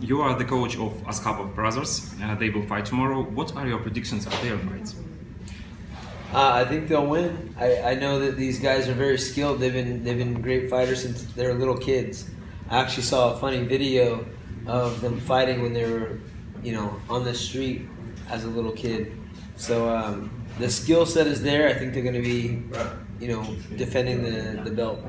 You are the coach of Askapov brothers. Uh, they will fight tomorrow. What are your predictions of their fights? Uh, I think they'll win. I, I know that these guys are very skilled. They've been they've been great fighters since they were little kids. I actually saw a funny video of them fighting when they were, you know, on the street as a little kid. So um, the skill set is there. I think they're going to be, you know, defending the, the belt.